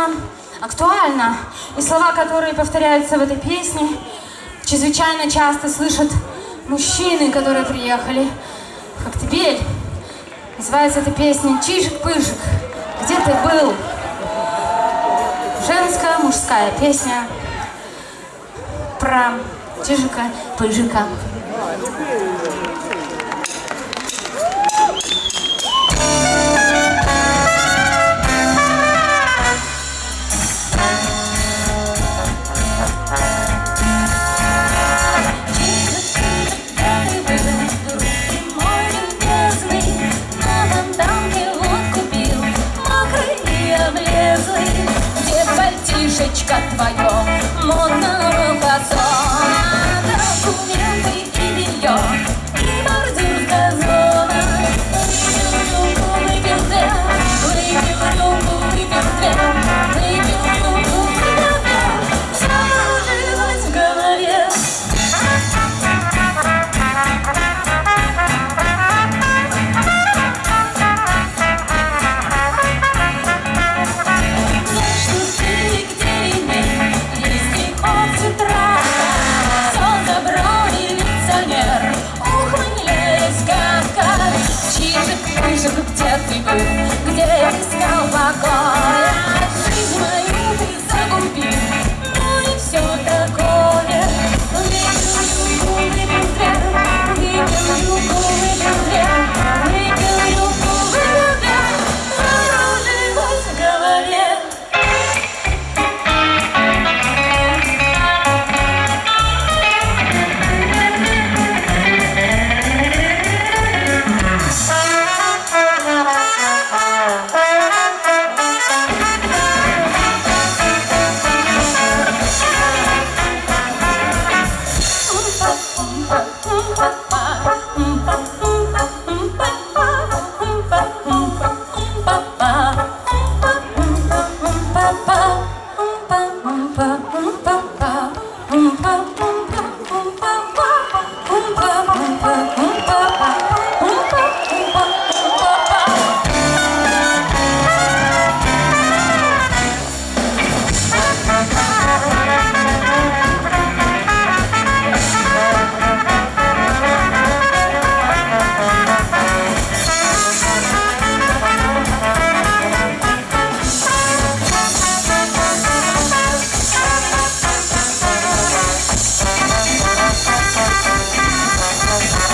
актуально, актуально. И слова, которые повторяются в этой песне, чрезвычайно часто слышат мужчины, которые приехали в Коктебель. Называется эта песня «Чижик-пыжик, где ты был?» Женская, мужская песня про Чижика-пыжика. got my